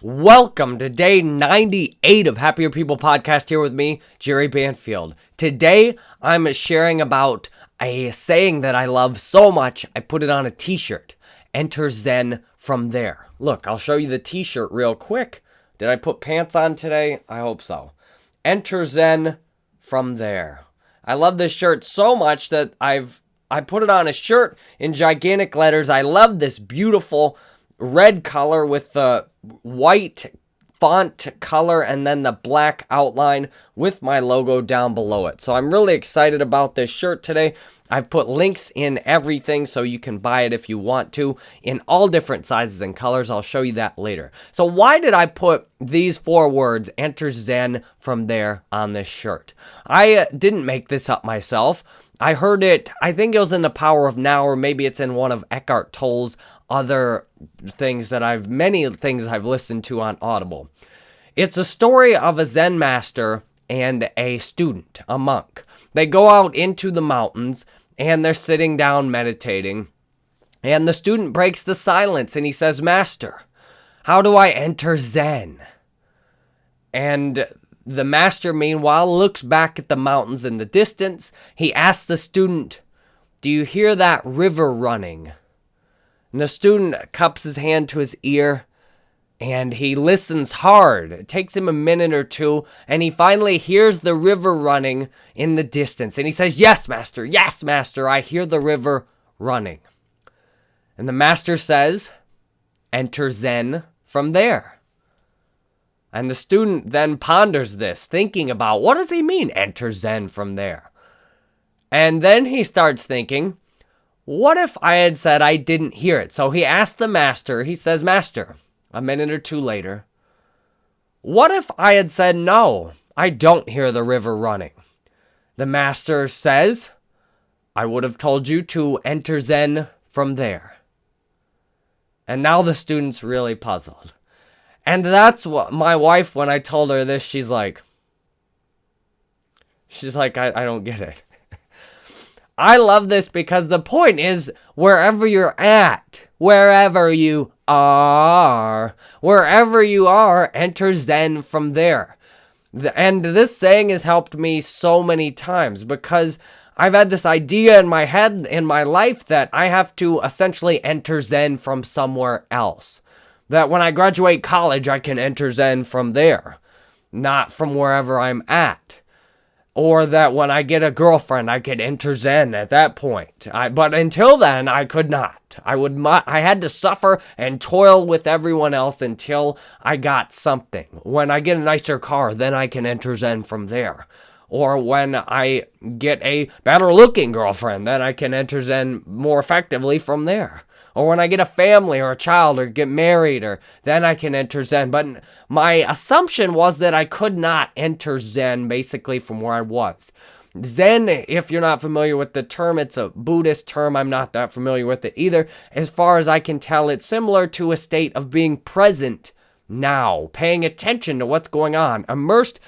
Welcome to day 98 of Happier People podcast here with me, Jerry Banfield. Today, I'm sharing about a saying that I love so much, I put it on a t shirt. Enter Zen from there. Look, I'll show you the t shirt real quick. Did I put pants on today? I hope so. Enter Zen from there. I love this shirt so much that I've I put it on a shirt in gigantic letters. I love this beautiful red color with the white font color and then the black outline with my logo down below it. So I'm really excited about this shirt today. I've put links in everything so you can buy it if you want to in all different sizes and colors. I'll show you that later. So why did I put these four words, enter Zen, from there on this shirt? I uh, didn't make this up myself. I heard it, I think it was in The Power of Now, or maybe it's in one of Eckhart Tolle's other things that I've, many things I've listened to on Audible. It's a story of a Zen master and a student, a monk. They go out into the mountains and they're sitting down meditating. And the student breaks the silence and he says, Master, how do I enter Zen? And the master, meanwhile, looks back at the mountains in the distance. He asks the student, Do you hear that river running? And the student cups his hand to his ear and he listens hard. It takes him a minute or two, and he finally hears the river running in the distance. And he says, Yes, master, yes, master, I hear the river running. And the master says, Enter Zen from there. And the student then ponders this, thinking about what does he mean, enter Zen from there? And then he starts thinking, what if I had said I didn't hear it? So he asked the master, he says, Master, a minute or two later, what if I had said, No, I don't hear the river running? The master says, I would have told you to enter Zen from there. And now the student's really puzzled. And that's what my wife, when I told her this, she's like, she's like, I, I don't get it. I love this because the point is wherever you're at, wherever you are, wherever you are, enter Zen from there. And this saying has helped me so many times because I've had this idea in my head in my life that I have to essentially enter Zen from somewhere else that when I graduate college, I can enter Zen from there, not from wherever I'm at. Or that when I get a girlfriend, I can enter Zen at that point. I, but until then, I could not. I would. I had to suffer and toil with everyone else until I got something. When I get a nicer car, then I can enter Zen from there or when I get a better looking girlfriend, then I can enter Zen more effectively from there or when I get a family or a child or get married or then I can enter Zen. But my assumption was that I could not enter Zen basically from where I was. Zen, if you're not familiar with the term, it's a Buddhist term. I'm not that familiar with it either. As far as I can tell, it's similar to a state of being present now, paying attention to what's going on, immersed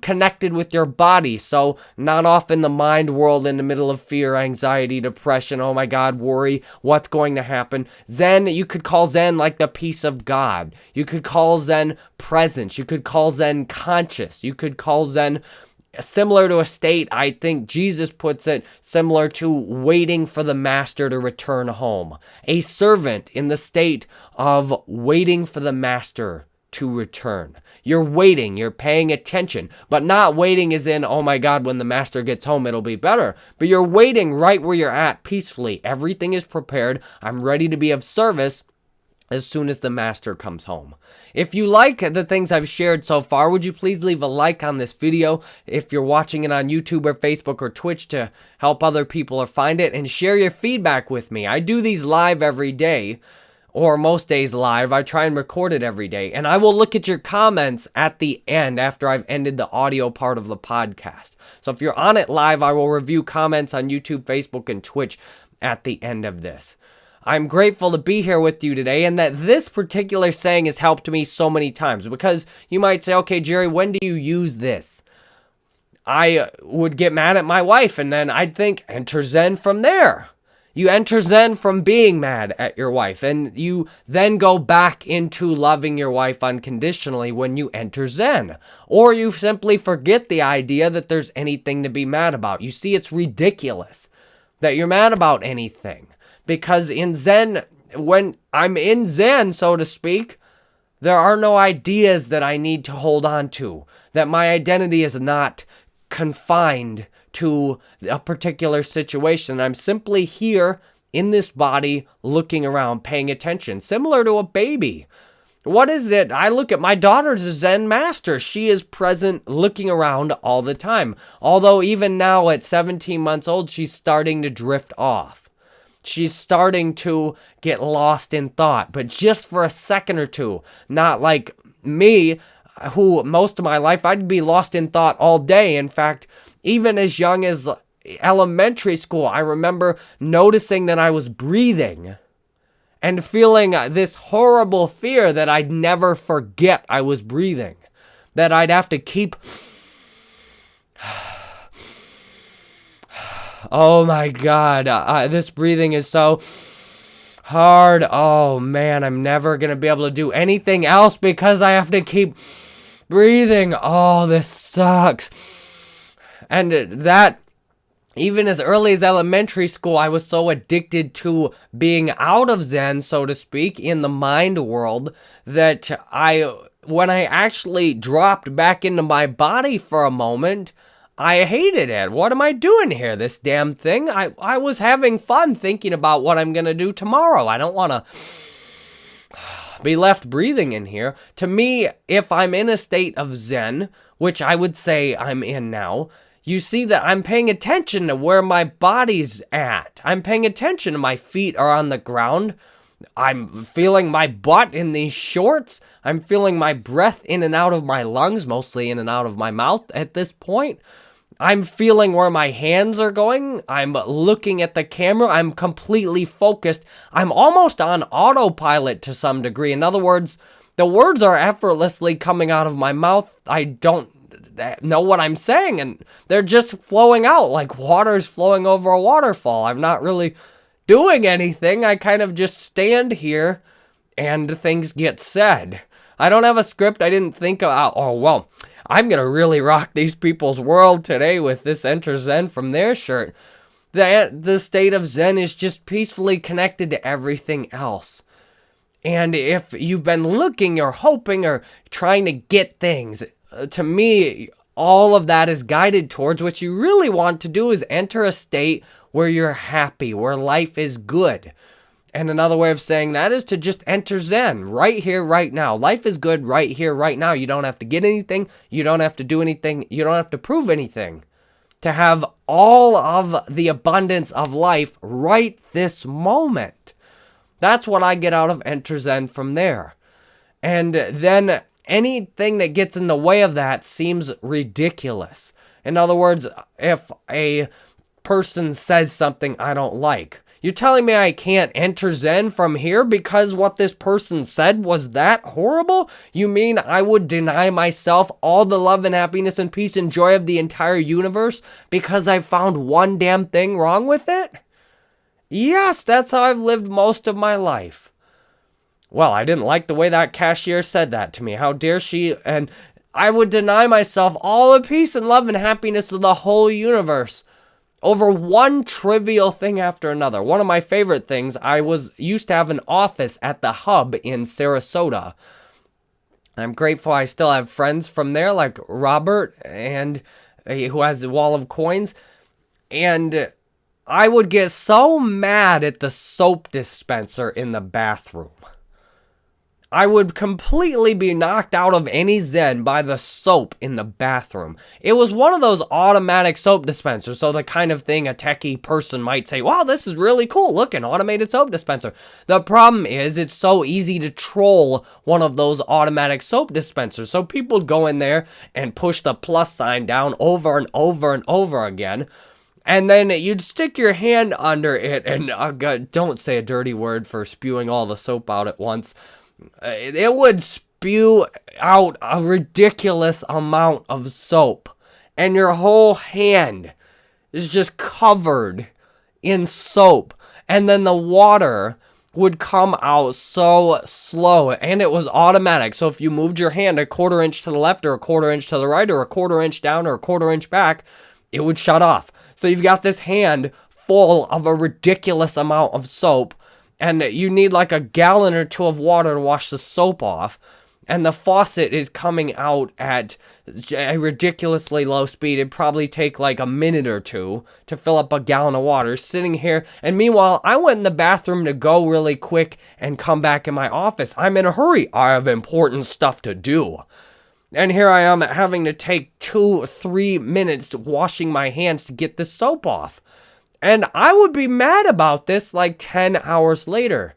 connected with your body. So, not off in the mind world in the middle of fear, anxiety, depression, oh my God, worry, what's going to happen. Zen, you could call Zen like the peace of God. You could call Zen presence. You could call Zen conscious. You could call Zen similar to a state, I think Jesus puts it similar to waiting for the master to return home. A servant in the state of waiting for the master to return. You're waiting, you're paying attention, but not waiting as in, oh my God, when the master gets home, it'll be better. But you're waiting right where you're at peacefully. Everything is prepared. I'm ready to be of service as soon as the master comes home. If you like the things I've shared so far, would you please leave a like on this video if you're watching it on YouTube or Facebook or Twitch to help other people or find it and share your feedback with me. I do these live every day or most days live. I try and record it every day. And I will look at your comments at the end after I've ended the audio part of the podcast. So if you're on it live, I will review comments on YouTube, Facebook, and Twitch at the end of this. I'm grateful to be here with you today and that this particular saying has helped me so many times because you might say, okay, Jerry, when do you use this? I would get mad at my wife and then I'd think, enter Zen from there. You enter Zen from being mad at your wife, and you then go back into loving your wife unconditionally when you enter Zen. Or you simply forget the idea that there's anything to be mad about. You see, it's ridiculous that you're mad about anything. Because in Zen, when I'm in Zen, so to speak, there are no ideas that I need to hold on to. That my identity is not confined to a particular situation. I'm simply here in this body looking around, paying attention, similar to a baby. What is it? I look at my daughter's a Zen master. She is present looking around all the time. Although, even now at 17 months old, she's starting to drift off. She's starting to get lost in thought, but just for a second or two. Not like me, who most of my life I'd be lost in thought all day. In fact, even as young as elementary school, I remember noticing that I was breathing and feeling this horrible fear that I'd never forget I was breathing, that I'd have to keep. Oh my God, uh, this breathing is so hard. Oh man, I'm never going to be able to do anything else because I have to keep breathing. Oh, this sucks. And that, even as early as elementary school, I was so addicted to being out of Zen, so to speak, in the mind world, that I, when I actually dropped back into my body for a moment, I hated it. What am I doing here? This damn thing. I, I was having fun thinking about what I'm going to do tomorrow. I don't want to be left breathing in here. To me, if I'm in a state of Zen, which I would say I'm in now, you see that I'm paying attention to where my body's at. I'm paying attention to my feet are on the ground. I'm feeling my butt in these shorts. I'm feeling my breath in and out of my lungs, mostly in and out of my mouth at this point. I'm feeling where my hands are going. I'm looking at the camera. I'm completely focused. I'm almost on autopilot to some degree. In other words, the words are effortlessly coming out of my mouth. I don't know what I'm saying, and they're just flowing out like water's flowing over a waterfall. I'm not really doing anything. I kind of just stand here and things get said. I don't have a script. I didn't think about, oh, well, I'm going to really rock these people's world today with this Enter Zen from there shirt. The, the state of Zen is just peacefully connected to everything else. And if you've been looking or hoping or trying to get things, to me, all of that is guided towards what you really want to do is enter a state where you're happy, where life is good. And another way of saying that is to just enter Zen right here, right now. Life is good right here, right now. You don't have to get anything. You don't have to do anything. You don't have to prove anything. To have all of the abundance of life right this moment. That's what I get out of Enter Zen from there. And then anything that gets in the way of that seems ridiculous. In other words, if a person says something I don't like, you're telling me I can't enter Zen from here because what this person said was that horrible? You mean I would deny myself all the love and happiness and peace and joy of the entire universe because I found one damn thing wrong with it? Yes, that's how I've lived most of my life. Well, I didn't like the way that cashier said that to me. How dare she? And I would deny myself all the peace and love and happiness of the whole universe over one trivial thing after another. One of my favorite things, I was used to have an office at the hub in Sarasota. I'm grateful I still have friends from there like Robert and uh, who has a wall of coins and I would get so mad at the soap dispenser in the bathroom. I would completely be knocked out of any zen by the soap in the bathroom. It was one of those automatic soap dispensers, so the kind of thing a techie person might say, wow, this is really cool, look, an automated soap dispenser. The problem is it's so easy to troll one of those automatic soap dispensers, so people go in there and push the plus sign down over and over and over again and then you'd stick your hand under it and uh, don't say a dirty word for spewing all the soap out at once Uh, it would spew out a ridiculous amount of soap, and your whole hand is just covered in soap. And then the water would come out so slow and it was automatic. So if you moved your hand a quarter inch to the left or a quarter inch to the right or a quarter inch down or a quarter inch back, it would shut off. So you've got this hand full of a ridiculous amount of soap and you need like a gallon or two of water to wash the soap off and the faucet is coming out at a ridiculously low speed. It'd probably take like a minute or two to fill up a gallon of water sitting here. And meanwhile, I went in the bathroom to go really quick and come back in my office. I'm in a hurry. I have important stuff to do. And here I am having to take two, three minutes washing my hands to get the soap off. And I would be mad about this like 10 hours later.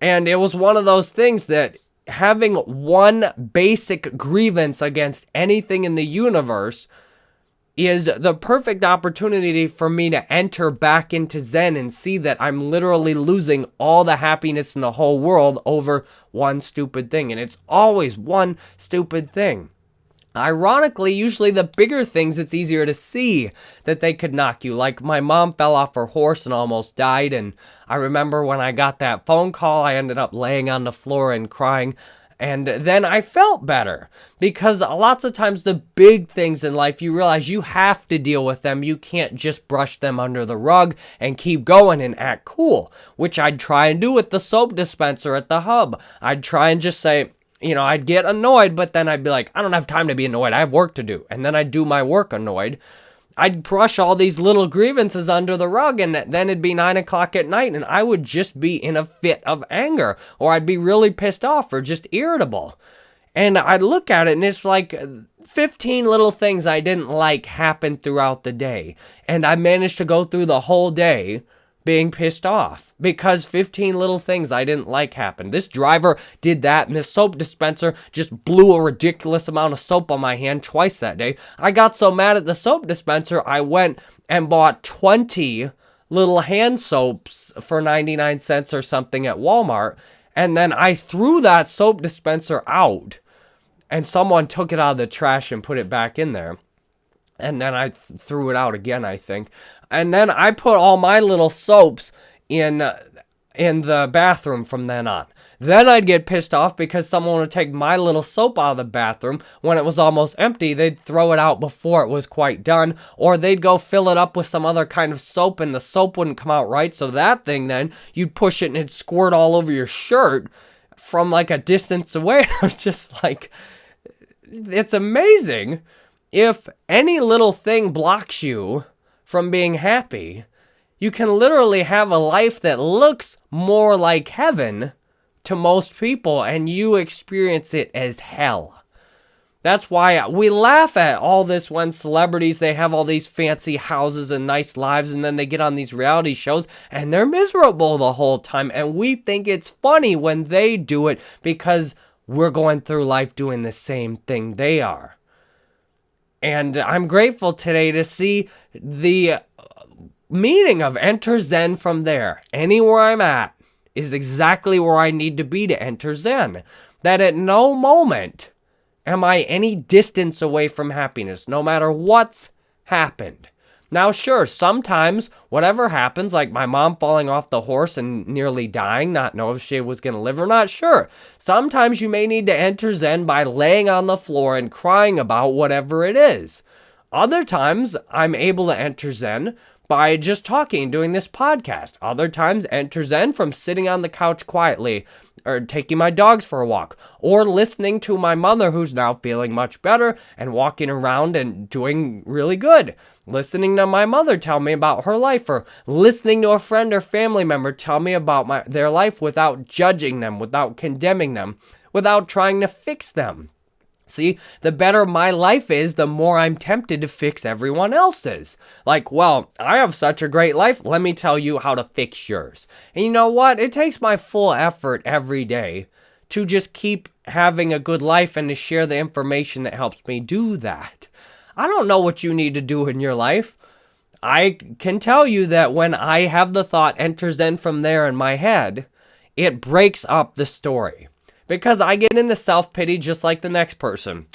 And it was one of those things that having one basic grievance against anything in the universe is the perfect opportunity for me to enter back into Zen and see that I'm literally losing all the happiness in the whole world over one stupid thing. And it's always one stupid thing. Ironically, usually the bigger things it's easier to see that they could knock you. Like my mom fell off her horse and almost died. And I remember when I got that phone call, I ended up laying on the floor and crying. And then I felt better because lots of times the big things in life, you realize you have to deal with them. You can't just brush them under the rug and keep going and act cool, which I'd try and do with the soap dispenser at the hub. I'd try and just say, you know, I'd get annoyed, but then I'd be like, I don't have time to be annoyed. I have work to do. And then I'd do my work annoyed. I'd brush all these little grievances under the rug, and then it'd be nine o'clock at night, and I would just be in a fit of anger, or I'd be really pissed off or just irritable. And I'd look at it, and it's like uh, 15 little things I didn't like happened throughout the day. And I managed to go through the whole day being pissed off because 15 little things I didn't like happened. This driver did that, and this soap dispenser just blew a ridiculous amount of soap on my hand twice that day. I got so mad at the soap dispenser, I went and bought 20 little hand soaps for 99 cents or something at Walmart, and then I threw that soap dispenser out, and someone took it out of the trash and put it back in there and then I th- threw it out again, I think. And then I put all my little soaps in in the bathroom from then on. Then I'd get pissed off because someone would take my little soap out of the bathroom when it was almost empty. They'd throw it out before it was quite done, or they'd go fill it up with some other kind of soap and the soap wouldn't come out right. So that thing then, you'd push it and it'd squirt all over your shirt from like a distance away. I'm just like, it's amazing if any little thing blocks you from being happy, you can literally have a life that looks more like heaven to most people and you experience it as hell. That's why we laugh at all this when celebrities they have all these fancy houses and nice lives and then they get on these reality shows and they're miserable the whole time and we think it's funny when they do it because we're going through life doing the same thing they are. And I'm grateful today to see the meaning of enter Zen from there. Anywhere I'm at is exactly where I need to be to enter Zen. That at no moment am I any distance away from happiness, no matter what's happened. Now, sure, sometimes whatever happens, like my mom falling off the horse and nearly dying, not know if she was going to live or not, sure. Sometimes you may need to enter Zen by laying on the floor and crying about whatever it is. Other times, I'm able to enter Zen by just talking, doing this podcast. Other times, enter Zen from sitting on the couch quietly, or taking my dogs for a walk, or listening to my mother who's now feeling much better and walking around and doing really good. Listening to my mother tell me about her life, or listening to a friend or family member tell me about my, their life without judging them, without condemning them, without trying to fix them. See, the better my life is, the more I'm tempted to fix everyone else's. Like, well, I have such a great life. Let me tell you how to fix yours. And you know what? It takes my full effort every day to just keep having a good life and to share the information that helps me do that. I don't know what you need to do in your life. I can tell you that when I have the thought Enter Zen from there in my head, it breaks up the story because I get into self pity just like the next person.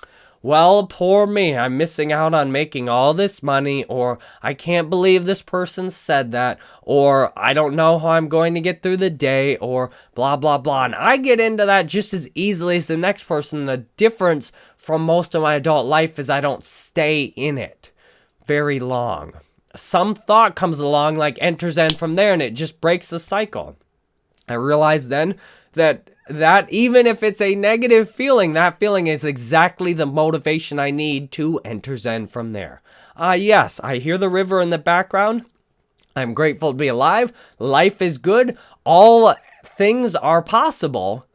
Well, poor me, I'm missing out on making all this money, or I can't believe this person said that, or I don't know how I'm going to get through the day, or blah, blah, blah. And I get into that just as easily as the next person. The difference from most of my adult life is I don't stay in it very long. Some thought comes along, like Enter Zen from there, and it just breaks the cycle. I realized then that that even if it's a negative feeling, that feeling is exactly the motivation I need to enter Zen from there. Ah, uh, yes, I hear the river in the background. I'm grateful to be alive. Life is good. All things are possible.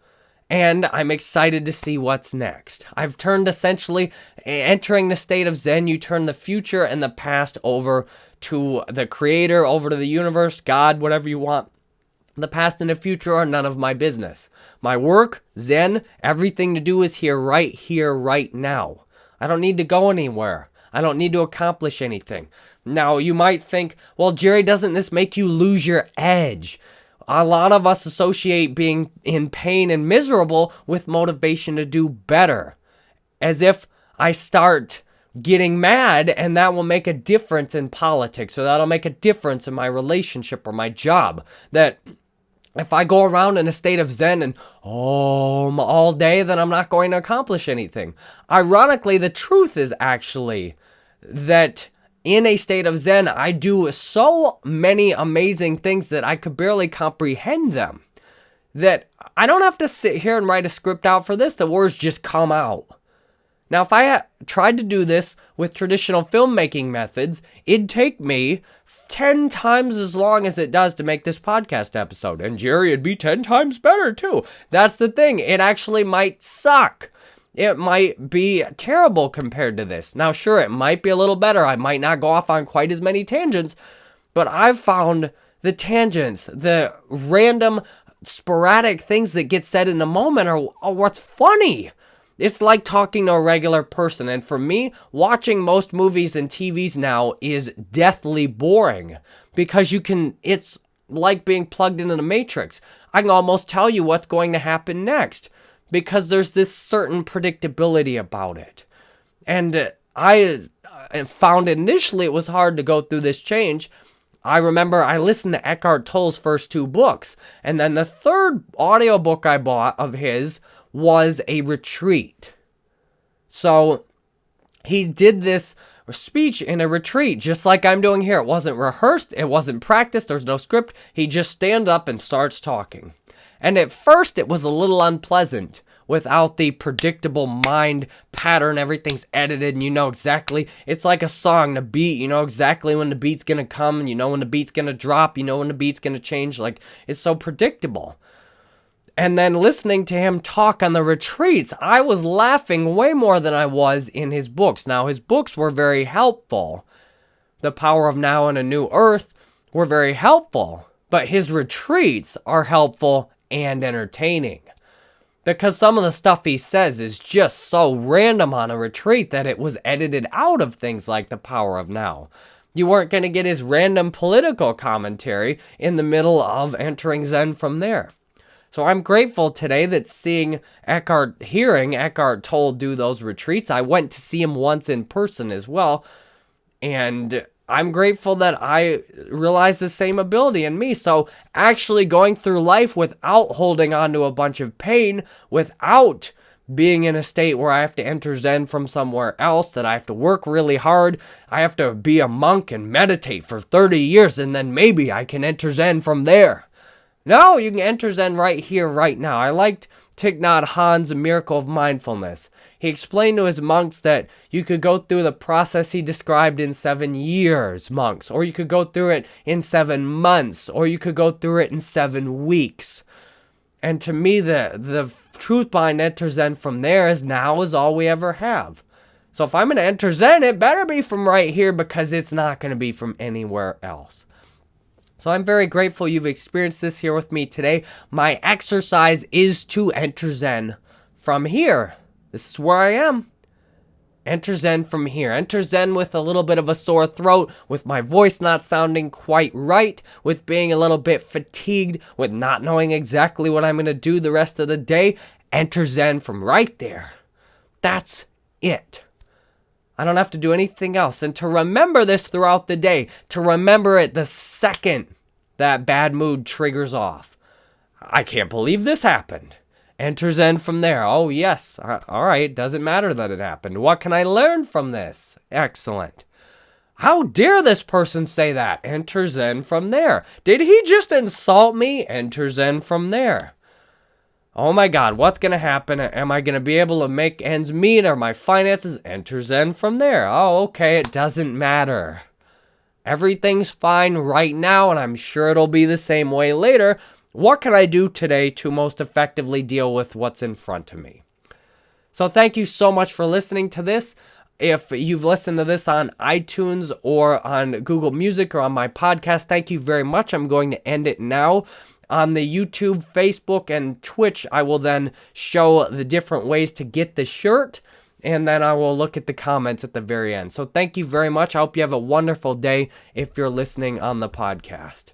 And I'm excited to see what's next. I've turned essentially, entering the state of Zen, you turn the future and the past over to the creator, over to the universe, God, whatever you want. The past and the future are none of my business. My work, Zen, everything to do is here, right here, right now. I don't need to go anywhere. I don't need to accomplish anything. Now, you might think, well, Jerry, doesn't this make you lose your edge? A lot of us associate being in pain and miserable with motivation to do better. As if I start getting mad and that will make a difference in politics or that'll make a difference in my relationship or my job. That if I go around in a state of zen and om all day, then I'm not going to accomplish anything. Ironically, the truth is actually that in a state of zen, I do so many amazing things that I could barely comprehend them. That I don't have to sit here and write a script out for this, the words just come out. Now, if I tried to do this with traditional filmmaking methods, it'd take me 10 times as long as it does to make this podcast episode. And Jerry, it'd be 10 times better too. That's the thing. It actually might suck. It might be terrible compared to this. Now, sure, it might be a little better. I might not go off on quite as many tangents, but I've found the tangents, the random sporadic things that get said in the moment are, are what's funny. It's like talking to a regular person. And for me, watching most movies and TVs now is deathly boring because you can, it's like being plugged into the matrix. I can almost tell you what's going to happen next because there's this certain predictability about it. And uh, I uh, found initially it was hard to go through this change. I remember I listened to Eckhart Tolle's first two books, and then the third audiobook I bought of his was a retreat. So he did this speech in a retreat, just like I'm doing here. It wasn't rehearsed, it wasn't practiced, there's no script. He just stands up and starts talking. And at first, it was a little unpleasant without the predictable mind pattern. Everything's edited and you know exactly. It's like a song, the beat, you know exactly when the beat's gonna come and you know when the beat's gonna drop, you know when the beat's gonna change. Like, it's so predictable and then listening to him talk on the retreats, I was laughing way more than I was in his books. Now, his books were very helpful. The Power of Now and a New Earth were very helpful, but his retreats are helpful and entertaining. Because some of the stuff he says is just so random on a retreat that it was edited out of things like The Power of Now. You weren't going to get his random political commentary in the middle of entering Zen from there. So I'm grateful today that seeing Eckhart, hearing Eckhart Tolle do those retreats, I went to see him once in person as well. And I'm grateful that I realized the same ability in me. So actually going through life without holding on to a bunch of pain, without being in a state where I have to enter Zen from somewhere else, that I have to work really hard, I have to be a monk and meditate for 30 years, and then maybe I can enter Zen from there. No, you can enter Zen right here, right now. I liked Thich Nhat Hanh's Miracle of Mindfulness. He explained to his monks that you could go through the process he described in seven years, monks, or you could go through it in seven months, or you could go through it in seven weeks. And to me, the, the truth behind Enter Zen from there is now is all we ever have. So if I'm going to enter Zen, it better be from right here because it's not going to be from anywhere else. So I'm very grateful you've experienced this here with me today. My exercise is to enter Zen from here. This is where I am. Enter Zen from here. Enter Zen with a little bit of a sore throat, with my voice not sounding quite right, with being a little bit fatigued, with not knowing exactly what I'm going to do the rest of the day. Enter Zen from right there. That's it. I don't have to do anything else. And to remember this throughout the day, to remember it the second that bad mood triggers off. I can't believe this happened. Enter Zen from there. Oh, yes. Uh, all right. Doesn't matter that it happened. What can I learn from this? Excellent. How dare this person say that? Enter Zen from there. Did he just insult me? Enter Zen from there. Oh my God, what's going to happen? Am I going to be able to make ends meet? Or my finances? Enter Zen from there. Oh, okay, it doesn't matter. Everything's fine right now, and I'm sure it'll be the same way later. What can I do today to most effectively deal with what's in front of me? So, thank you so much for listening to this. If you've listened to this on iTunes or on Google Music or on my podcast, thank you very much. I'm going to end it now on the YouTube, Facebook, and Twitch, I will then show the different ways to get the shirt. And then I will look at the comments at the very end. So thank you very much. I hope you have a wonderful day if you're listening on the podcast.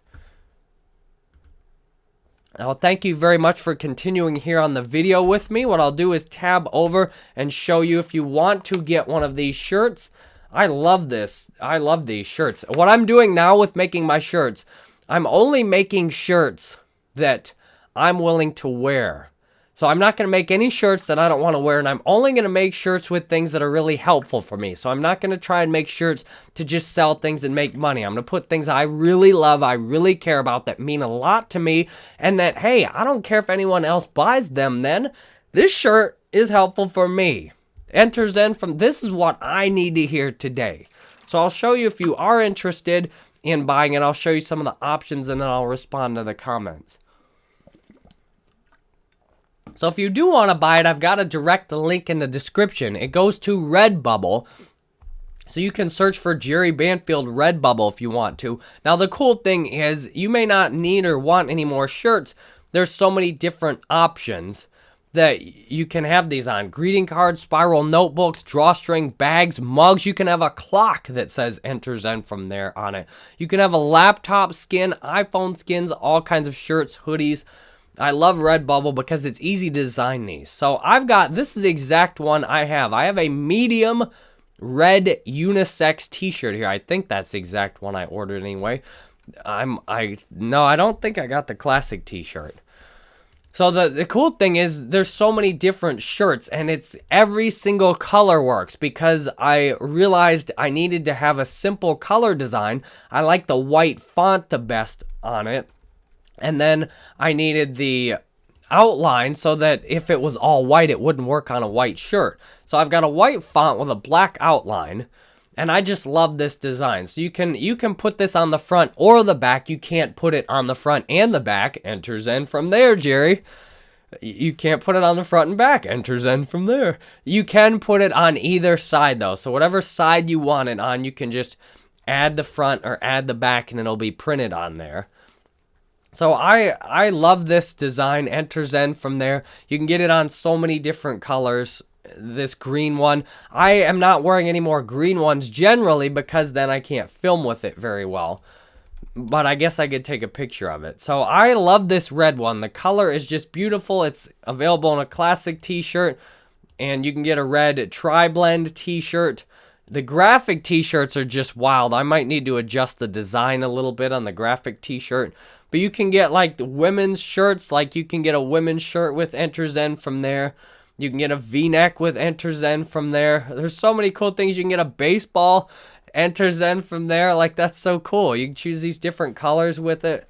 Well, thank you very much for continuing here on the video with me. What I'll do is tab over and show you if you want to get one of these shirts. I love this. I love these shirts. What I'm doing now with making my shirts, I'm only making shirts that I'm willing to wear. So I'm not going to make any shirts that I don't want to wear, and I'm only going to make shirts with things that are really helpful for me. So I'm not going to try and make shirts to just sell things and make money. I'm going to put things I really love, I really care about, that mean a lot to me, and that, hey, I don't care if anyone else buys them then. This shirt is helpful for me. Enter Zen from this is what I need to hear today. So I'll show you if you are interested in buying it. I'll show you some of the options and then I'll respond to the comments. So if you do want to buy it, I've got a direct link in the description. It goes to Redbubble. So you can search for Jerry Banfield Redbubble if you want to. Now the cool thing is you may not need or want any more shirts. There's so many different options that you can have these on. Greeting cards, spiral notebooks, drawstring bags, mugs. You can have a clock that says Enter Zen from there on it. You can have a laptop skin, iPhone skins, all kinds of shirts, hoodies. I love Redbubble because it's easy to design these. So I've got, this is the exact one I have. I have a medium red unisex t-shirt here. I think that's the exact one I ordered anyway. I'm, I, no, I don't think I got the classic t-shirt. So the, the cool thing is there's so many different shirts and it's every single color works because I realized I needed to have a simple color design. I like the white font the best on it. And then I needed the outline so that if it was all white, it wouldn't work on a white shirt. So I've got a white font with a black outline and I just love this design. So you can you can put this on the front or the back. You can't put it on the front and the back. Enters Zen from there, Jerry. You can't put it on the front and back. Enters Zen from there. You can put it on either side though. So whatever side you want it on, you can just add the front or add the back and it'll be printed on there. So I I love this design. Enters Zen from there. You can get it on so many different colors this green one. I am not wearing any more green ones generally because then I can't film with it very well. But I guess I could take a picture of it. So I love this red one. The color is just beautiful. It's available in a classic t-shirt. And you can get a red tri-blend t-shirt. The graphic t-shirts are just wild. I might need to adjust the design a little bit on the graphic t-shirt. But you can get like women's shirts. Like you can get a women's shirt with Enter Zen from there. You can get a V-neck with Enter Zen from there. There's so many cool things. You can get a baseball Enter Zen from there. Like that's so cool. You can choose these different colors with it.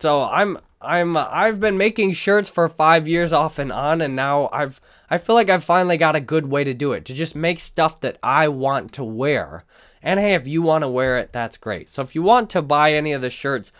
So I'm I'm I've been making shirts for 5 years off and on and now I've I feel like I've finally got a good way to do it. To just make stuff that I want to wear. And hey, if you want to wear it, that's great. So if you want to buy any of the shirts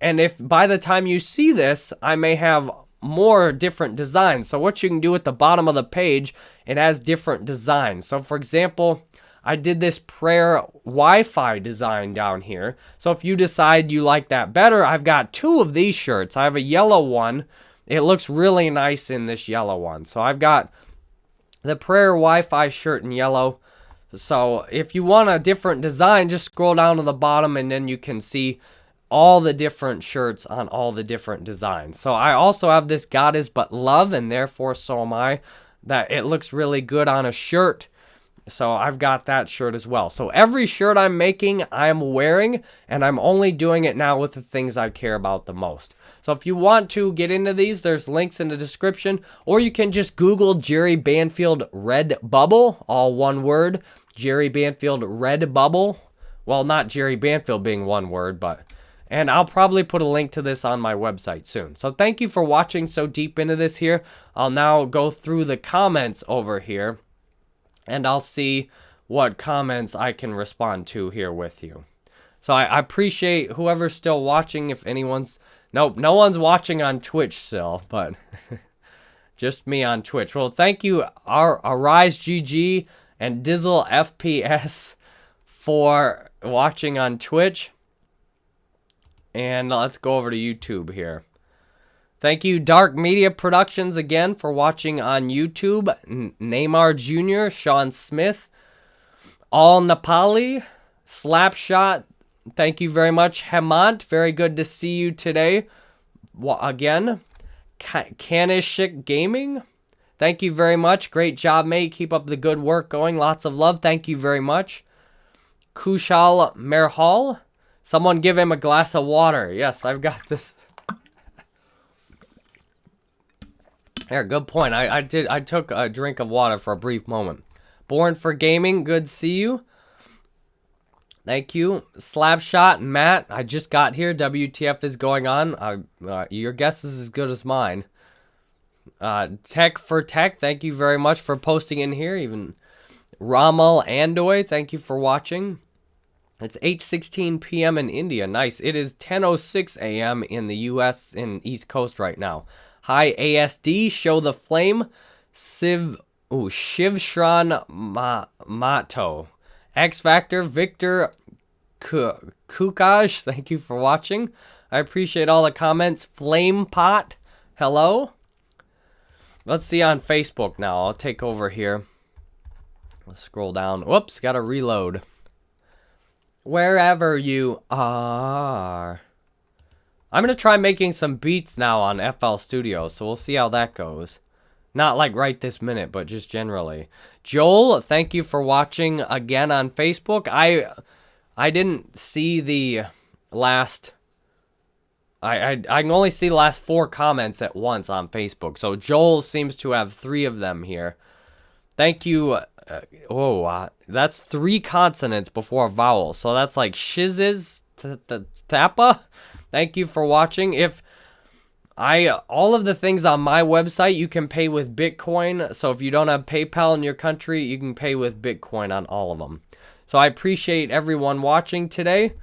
and if by the time you see this, I may have more different designs. So what you can do at the bottom of the page, it has different designs. So for example, I did this prayer Wi-Fi design down here. So if you decide you like that better, I've got two of these shirts. I have a yellow one. It looks really nice in this yellow one. So I've got the prayer Wi-Fi shirt in yellow. So if you want a different design, just scroll down to the bottom and then you can see all the different shirts on all the different designs. So I also have this God is but love and therefore so am I that it looks really good on a shirt So I've got that shirt as well. So every shirt I'm making, I'm wearing, and I'm only doing it now with the things I care about the most. So if you want to get into these, there's links in the description, or you can just Google Jerry Banfield Redbubble, all one word. Jerry Banfield Redbubble. Well, not Jerry Banfield being one word, but and I'll probably put a link to this on my website soon. So thank you for watching so deep into this here. I'll now go through the comments over here and I'll see what comments I can respond to here with you. So I, I appreciate whoever's still watching. If anyone's Nope, no one's watching on Twitch still, but just me on Twitch. Well, thank you, our Arise GG and Dizzle FPS for watching on Twitch. And let's go over to YouTube here. Thank you, Dark Media Productions, again for watching on YouTube. Neymar Jr., Sean Smith, All Nepali, Slapshot, Thank you very much, Hemant. Very good to see you today. Well, again, Kanishik Gaming. Thank you very much. Great job, mate. Keep up the good work going. Lots of love. Thank you very much. Kushal Merhal. Someone give him a glass of water. Yes, I've got this. Here, good point. I, I did. I took a drink of water for a brief moment. Born for gaming. Good see you. Thank you. Slapshot, Matt. I just got here. WTF is going on. Uh, uh, your guess is as good as mine. Uh, tech for Tech, thank you very much for posting in here. Even Ramal Andoy, thank you for watching. It's 8:16 p.m. in India. Nice. It is 10:06 a.m. in the U.S. in East Coast right now. Hi ASD, show the flame. Siv, ooh, Shiv Shran Ma, Mato. X Factor, Victor Kukaj, thank you for watching. I appreciate all the comments. Flame Pot, hello. Let's see on Facebook now. I'll take over here. Let's scroll down. Whoops, gotta reload. Wherever you are. I'm going to try making some beats now on FL Studio, so we'll see how that goes. Not like right this minute, but just generally. Joel, thank you for watching again on Facebook. I I didn't see the last I, I, I can only see the last four comments at once on Facebook. So Joel seems to have three of them here. Thank you. Uh, oh, uh, that's three consonants before a vowel. So that's like shizzes, tappa. Thank you for watching. If I all of the things on my website you can pay with Bitcoin. So if you don't have PayPal in your country, you can pay with Bitcoin on all of them. So I appreciate everyone watching today.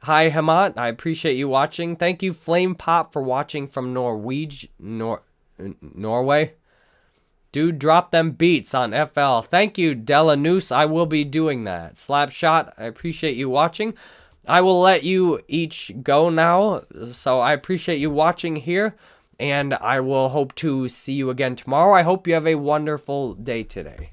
Hi Hamat, I appreciate you watching. Thank you Flame Pop for watching from Norway, Nor Norway. Dude, drop them beats on FL. Thank you, Della Noose. I will be doing that. Slapshot, I appreciate you watching. I will let you each go now. So I appreciate you watching here. And I will hope to see you again tomorrow. I hope you have a wonderful day today.